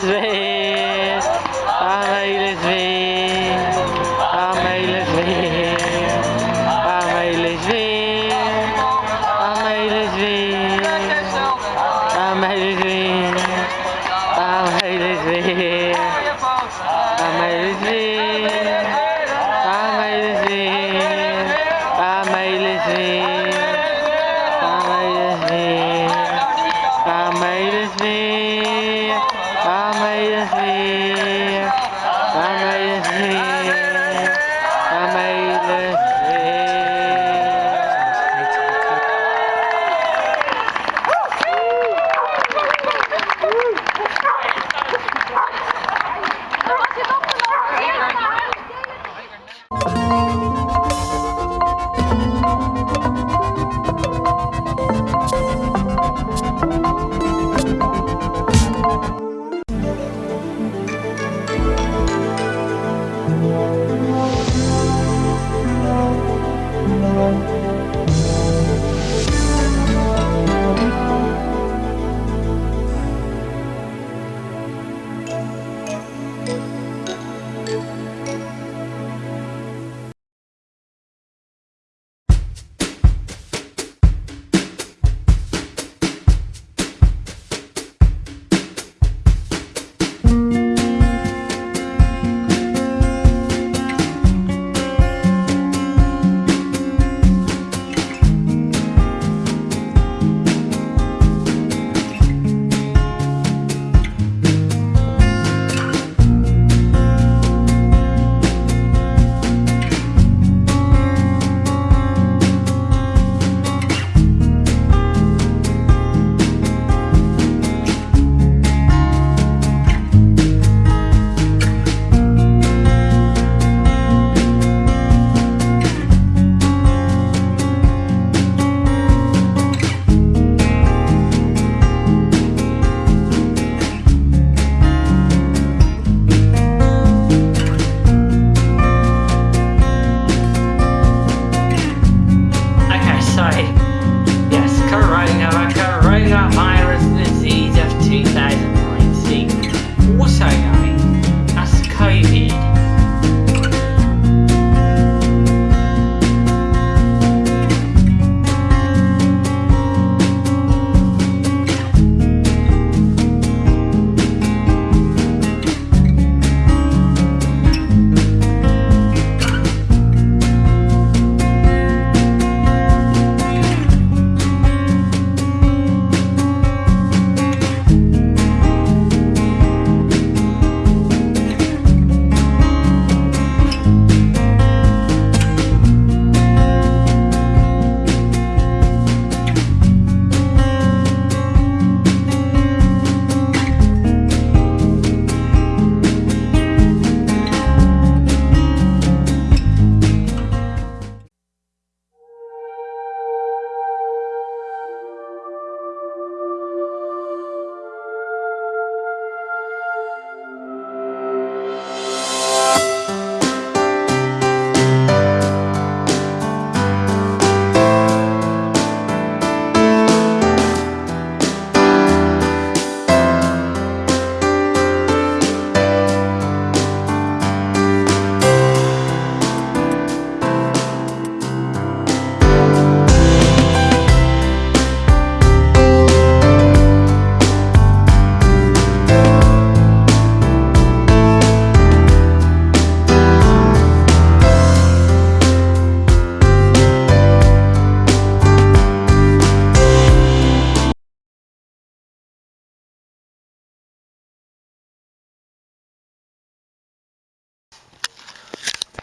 this, baby.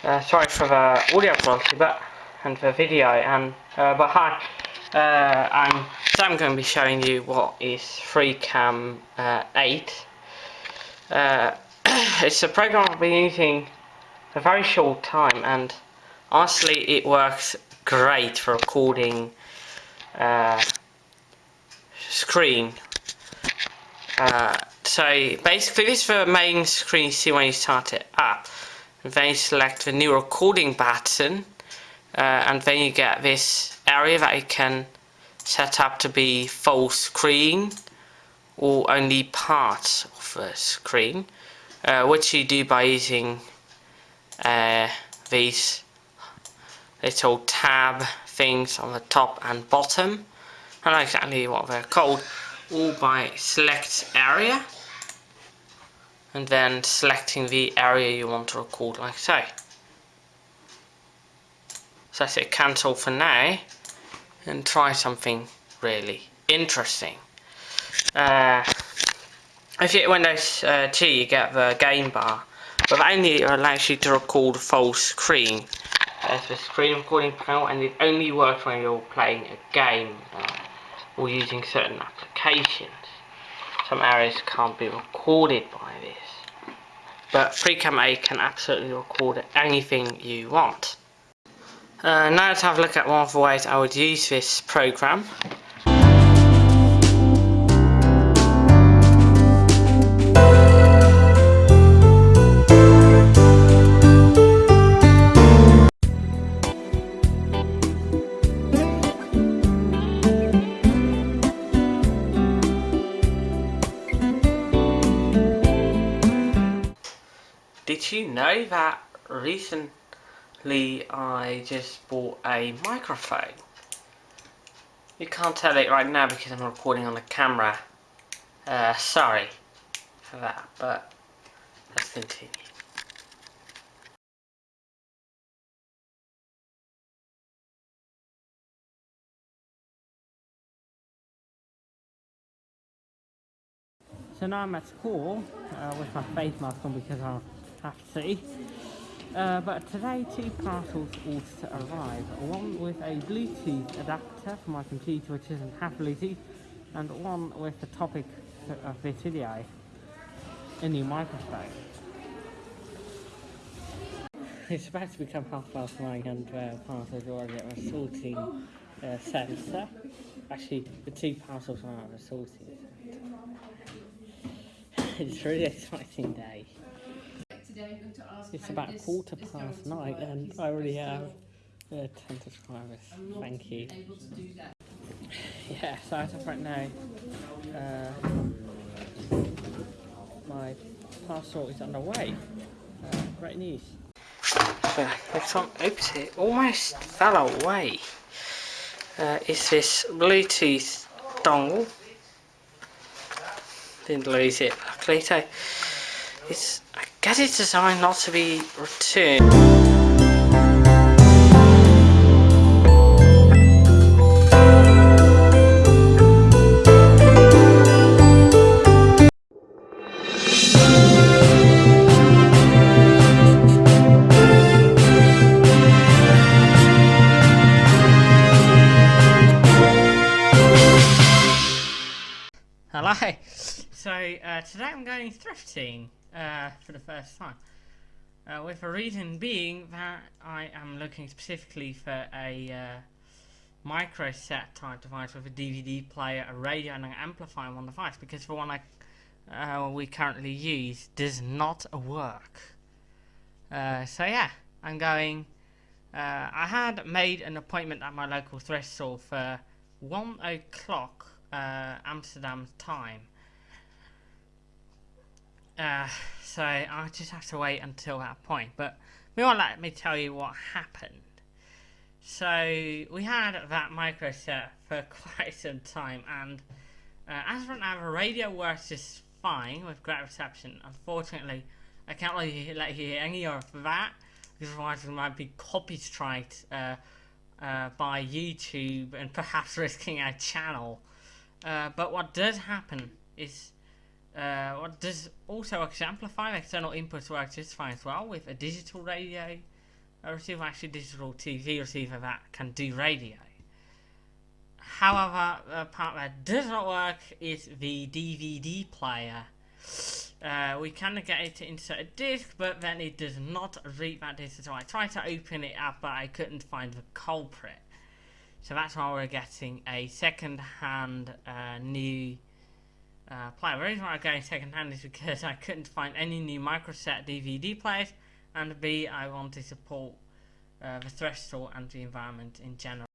Uh, sorry for the audio quality, but and the video, and uh, but hi, uh, I'm so I'm going to be showing you what is FreeCam uh, 8. Uh, it's a program I've been using a very short time, and honestly, it works great for recording uh, screen. So basically, this is the main screen you see when you start it up. Then you select the new recording button uh, and then you get this area that you can set up to be full screen or only part of the screen uh, which you do by using uh, these little tab things on the top and bottom. I don't know exactly what they're called all by select area and then selecting the area you want to record like so. So I say cancel for now and try something really interesting. Uh, if you hit Windows uh, T you get the game bar but only allows you to record full screen. As the screen recording panel and it only works when you're playing a game uh, or using certain applications some areas can't be recorded by this. But FreeCam A can absolutely record anything you want. Uh, now let's have a look at one of the ways I would use this program You know that recently I just bought a microphone? You can't tell it right now because I'm recording on the camera. Uh, sorry for that, but let's continue. So now I'm at school uh, with my face mask on because I have. Uh, but today two parcels to arrive. One with a Bluetooth adapter for my computer which isn't half Bluetooth and one with the topic of this video, a new microphone. It's about to become half past nine and uh, parcels already at the sorting uh, centre. Actually, the two parcels are at the sorting it's a really exciting day. It's about quarter past nine and I already have uh, 10 subscribers. Thank you. Yeah, so as of right now, uh, my parcel is underway. Uh, great news. So, next one, oops, it almost fell away. Uh, is this Bluetooth dongle didn't lose it luckily so it's I guess it designed not to be returned thrifting uh, for the first time. Uh, with a reason being that I am looking specifically for a uh, micro set type device with a DVD player, a radio and an amplifier on the device because the one I, uh, we currently use does not work. Uh, so yeah, I'm going... I had made an appointment at my local thrift store for 1 o'clock uh, Amsterdam time. Uh, so I just have to wait until that point. But meanwhile, let me tell you what happened. So we had that micro set for quite some time, and uh, as for now, the radio works just fine with great reception. Unfortunately, I can't really let you hear any of that because otherwise we might be copyrighted uh, uh, by YouTube and perhaps risking our channel. Uh, but what does happen is, uh, what does also exemplify external inputs work just fine as well with a digital radio a receiver, actually digital TV receiver that can do radio. However, the part that does not work is the DVD player. Uh, we can get it to insert a disc, but then it does not read that disc. So I tried to open it up, but I couldn't find the culprit. So that's why we're getting a second-hand uh, new uh, player. The reason why I'm getting second-hand is because I couldn't find any new microset DVD players, and B, I want to support uh, the thresh store and the environment in general.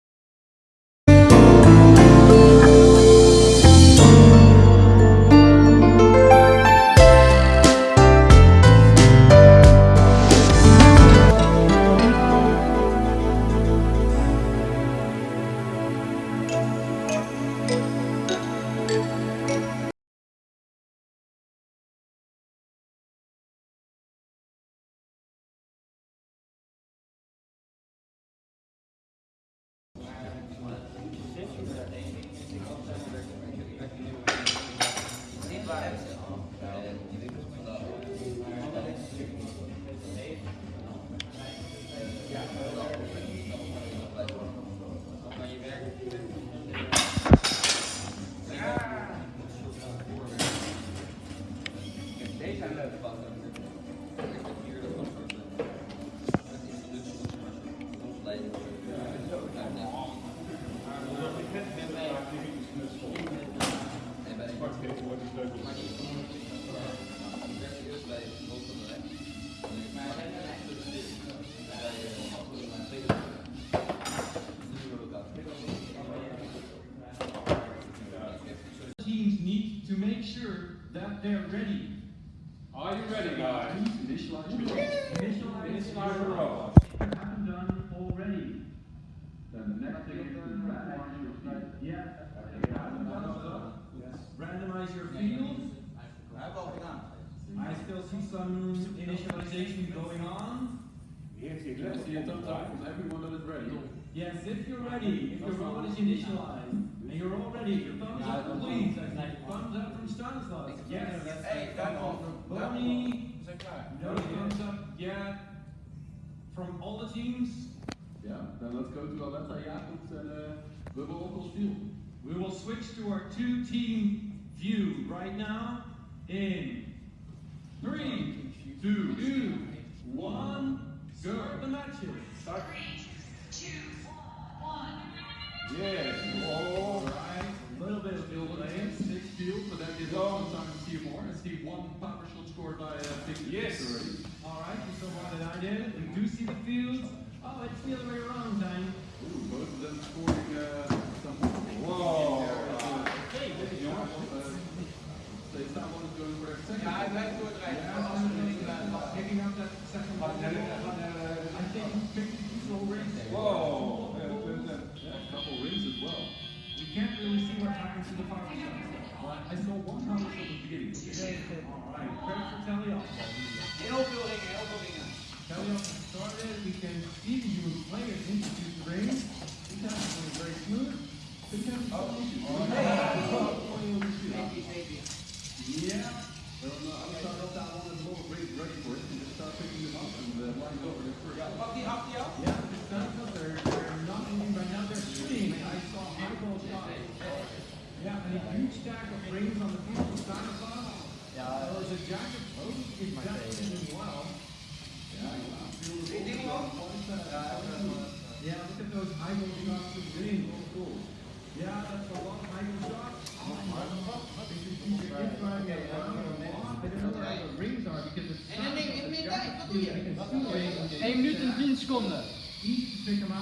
Teams need to make sure that they're ready. Are you ready, guys? Initialize. Initialize. Initialize the robot. You haven't done already, then the next thing is to randomize your field. Yeah. If you haven't done so, randomize your field. I still see some initialization going on. Yes, see a thumbs up from everyone that is ready. Yes, if you're ready, if your robot is initialized, and you're all ready, thumbs up please. I thumbs up from Stanislav. Yes. Hey, thumbs up. Bonnie. No thumbs up yet. From all the teams, Ja, dan let's go to Aletta Jacobs en uh, Bubble Onkels Field. we will switch to our two-team view right now in three, two, one, start the matches. Start. Yes. See more. And see one scored by uh, Big Yes. Already. Alright, you saw one that I did. We do see the fields. Oh, it's the other way around, time. Ooh, both of them scoring uh, some. Whoa. Hey, they staan one is going for their second. Ja, hij blijft doordrijven. Yeah, Als we er niet bij uh, picking up that second ball. I think he picked the slow race. Whoa. Yeah, a couple rings as well. We can't really see what happens to the power shot. But I saw one power shot at the beginning. Alright, credit for Talios. Heel veel ringen, heel veel ringen. Talios started, we can see the human players introduce the ring. This is going very smooth. This is Yeah. Then on the other side of that one, there's a lot of ready for it. You just start picking them up and uh, line over the first. Pak die hap die af. Yeah, it's not because they're, they're not moving right now, they're shooting. I saw Michael shot. Yeah, and a huge stack of rings on the field of Stanislav. Yeah. There was a jacket post in Jackson as well. Die dingen ook. Yeah, look at those idle shots of green. Oh, cool. Yeah, that's a lot of idle shots. If you're driving around a lot, I don't know where the rings are because it's. En dan denk ik, meer tijd, wat doe je? You can see rings. 1 minuut en 10 seconden. Easy to pick them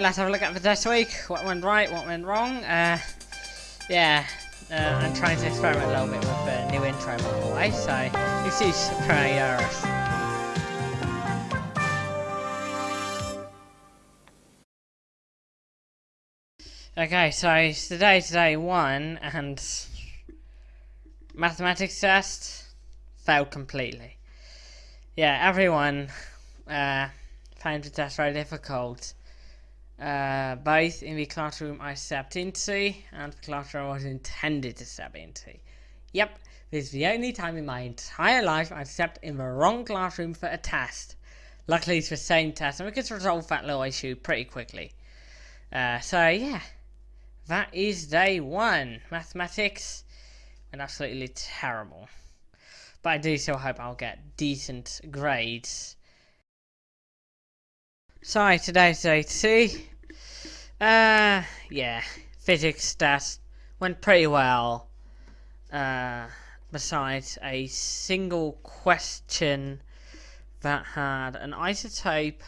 Right, let's have a look at the test week. What went right, what went wrong. Uh, yeah, uh, I'm trying to experiment a little bit with the new intro by the way, so excuse prayers. Okay, so today, today one, and mathematics test failed completely. Yeah, everyone uh, found the test very difficult. Uh, both in the classroom I stepped into and the classroom I was intended to step into. Yep, this is the only time in my entire life I've stepped in the wrong classroom for a test. Luckily it's the same test and we could resolve that little issue pretty quickly. Uh, so yeah, that is day one. Mathematics and absolutely terrible. But I do still hope I'll get decent grades. So today's day two. Uh, yeah, physics test went pretty well. Uh, besides a single question that had an isotope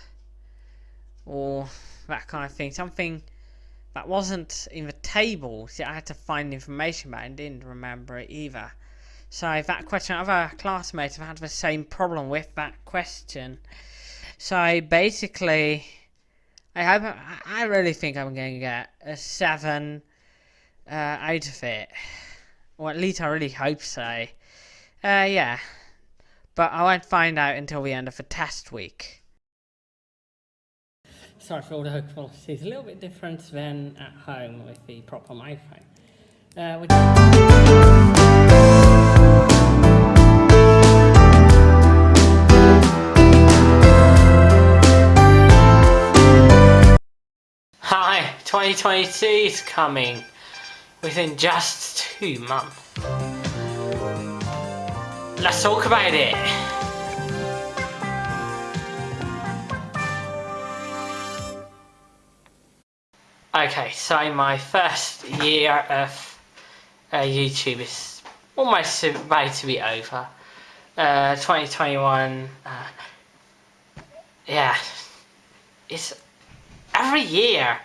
or that kind of thing, something that wasn't in the table. See, I had to find information but I didn't remember it either. So that question, other classmates have had the same problem with that question. So basically, I I really think I'm going to get a seven uh, out of it, or at least I really hope so. Uh, yeah, but I won't find out until the end of the test week. Sorry for all the quality. It's a little bit different than at home with the proper microphone. Uh, 2022 is coming within just two months. Let's talk about it. Okay, so my first year of uh, YouTube is almost about to be over. Uh, 2021, uh, yeah, it's every year,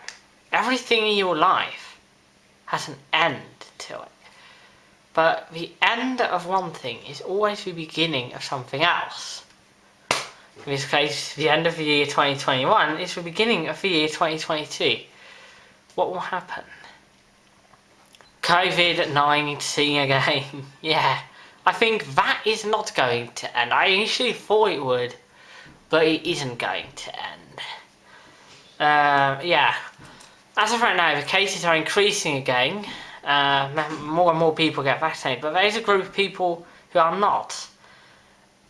everything in your life has an end to it. But the end of one thing is always the beginning of something else. In this case, the end of the year 2021 is the beginning of the year 2022. What will happen? COVID-19 again. yeah, I think that is not going to end. I initially thought it would, but it isn't going to end. Uh, yeah, as of right now, the cases are increasing again. Uh, more and more people get vaccinated, but there is a group of people who are not.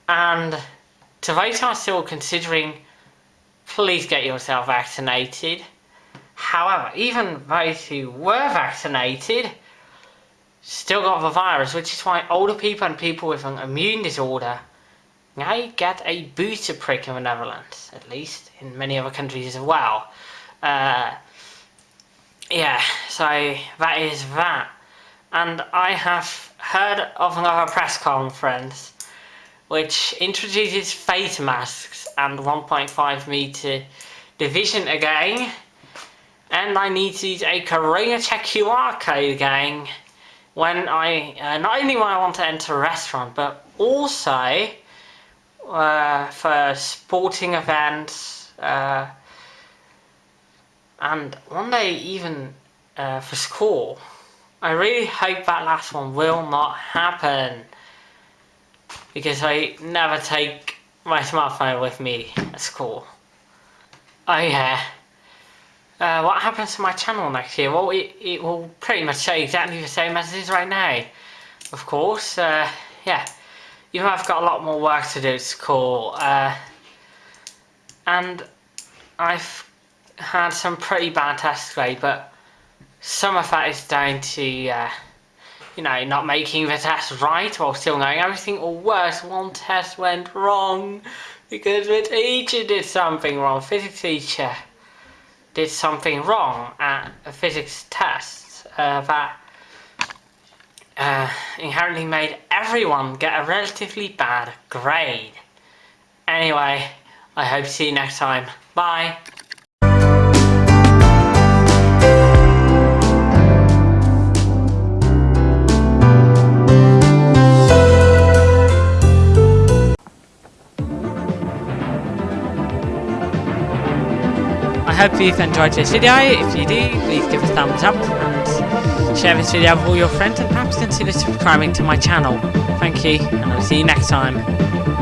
And to those who are still considering, please get yourself vaccinated. However, even those who were vaccinated still got the virus, which is why older people and people with an immune disorder now get a booster prick in the Netherlands, at least, in many other countries as well. Uh, yeah, so that is that. And I have heard of another press conference which introduces face masks and 1.5 meter division again. And I need to use a Corona Check QR code again when I, uh, not only when I want to enter a restaurant, but also uh, for sporting events, uh, and one day even uh, for school. I really hope that last one will not happen because I never take my smartphone with me at school. Oh yeah. Uh, what happens to my channel next year? Well, it, it will pretty much stay exactly the same as it is right now. Of course, uh, yeah though I've got a lot more work to do at school, uh, and I've had some pretty bad tests today, but some of that is down to, uh, you know, not making the test right while still knowing everything, or worse, one test went wrong because the teacher did something wrong. Physics teacher did something wrong at a physics test uh, that uh, inherently made everyone get a relatively bad grade. Anyway, I hope to see you next time. Bye! Hope you've enjoyed this video. If you do, please give a thumbs up and share this video with all your friends and perhaps consider subscribing to my channel. Thank you, and I'll see you next time.